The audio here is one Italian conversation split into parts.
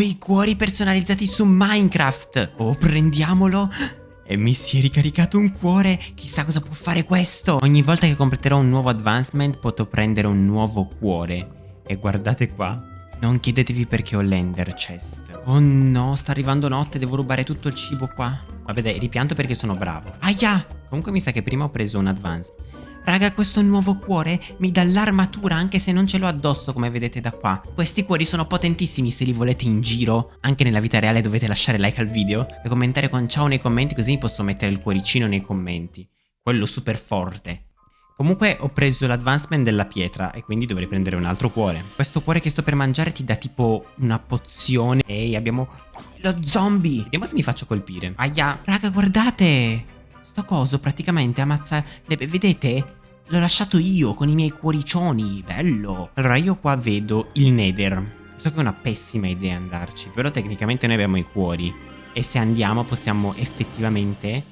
I cuori personalizzati su Minecraft. Oh, prendiamolo. E mi si è ricaricato un cuore. Chissà cosa può fare questo. Ogni volta che completerò un nuovo advancement potrò prendere un nuovo cuore. E guardate qua. Non chiedetevi perché ho l'ender chest. Oh no, sta arrivando notte, devo rubare tutto il cibo qua. Vabbè dai, ripianto perché sono bravo. Aia! Comunque mi sa che prima ho preso un advance. Raga, questo nuovo cuore mi dà l'armatura anche se non ce l'ho addosso come vedete da qua. Questi cuori sono potentissimi se li volete in giro. Anche nella vita reale dovete lasciare like al video e commentare con ciao nei commenti così posso mettere il cuoricino nei commenti. Quello super forte. Comunque ho preso l'advancement della pietra e quindi dovrei prendere un altro cuore. Questo cuore che sto per mangiare ti dà tipo una pozione. Ehi, abbiamo lo zombie. Vediamo se mi faccio colpire. Aia, raga, guardate. Sto coso praticamente ammazza... Vedete? L'ho lasciato io con i miei cuoricioni. Bello. Allora, io qua vedo il nether. So che è una pessima idea andarci, però tecnicamente noi abbiamo i cuori. E se andiamo possiamo effettivamente...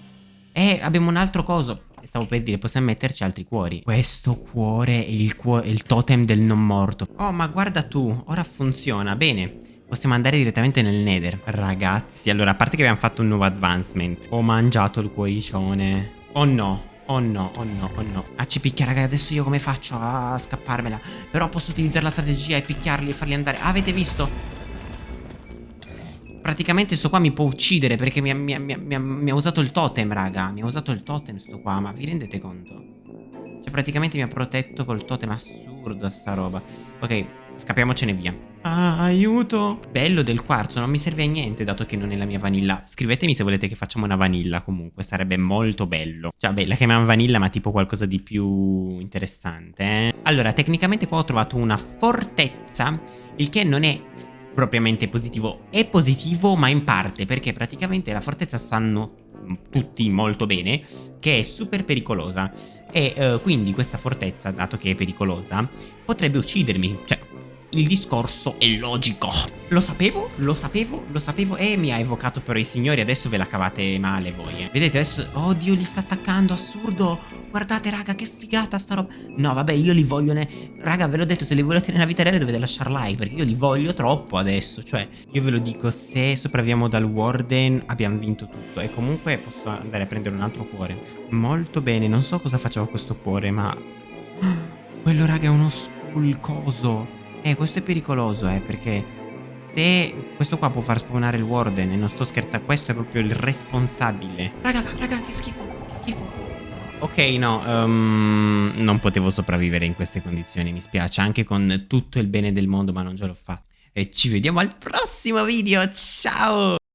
Eh, abbiamo un altro coso. Stavo per dire, possiamo metterci altri cuori. Questo cuore è il, cuore, è il totem del non morto. Oh, ma guarda tu, ora funziona. Bene. Possiamo andare direttamente nel nether. Ragazzi, allora a parte che abbiamo fatto un nuovo advancement. Ho mangiato il cuoricione. Oh no, oh no, oh no, oh no. Ah ci picchia raga, adesso io come faccio a scapparmela? Però posso utilizzare la strategia e picchiarli e farli andare. Ah, Avete visto? Praticamente sto qua mi può uccidere perché mi ha, mi, ha, mi, ha, mi ha usato il totem raga. Mi ha usato il totem sto qua, ma vi rendete conto? Cioè praticamente mi ha protetto col totem assurdo sta roba. Ok, scappiamocene via Ah, aiuto! Bello del quarzo, non mi serve a niente dato che non è la mia vanilla. Scrivetemi se volete che facciamo una vanilla comunque, sarebbe molto bello. Cioè, beh, la chiamiamo vanilla ma tipo qualcosa di più interessante, eh? Allora, tecnicamente qua ho trovato una fortezza, il che non è propriamente positivo. È positivo ma in parte, perché praticamente la fortezza sanno tutti molto bene che è super pericolosa e uh, quindi questa fortezza dato che è pericolosa potrebbe uccidermi cioè il discorso è logico. Lo sapevo, lo sapevo, lo sapevo e mi ha evocato però i signori, adesso ve la cavate male voi, eh. Vedete adesso, oddio li sta attaccando, assurdo. Guardate raga che figata sta roba No vabbè io li voglio ne... Raga ve l'ho detto se li volete nella vita reale dovete lasciare like Perché io li voglio troppo adesso Cioè io ve lo dico se sopravviviamo dal Warden abbiamo vinto tutto E comunque posso andare a prendere un altro cuore Molto bene non so cosa facciamo a questo cuore ma Quello raga è uno skull coso eh, questo è pericoloso, eh, perché se questo qua può far spawnare il warden e non sto scherzando, questo è proprio il responsabile. Raga, raga, che schifo, che schifo. Ok, no, um, non potevo sopravvivere in queste condizioni, mi spiace, anche con tutto il bene del mondo, ma non ce l'ho fatto. E ci vediamo al prossimo video, ciao!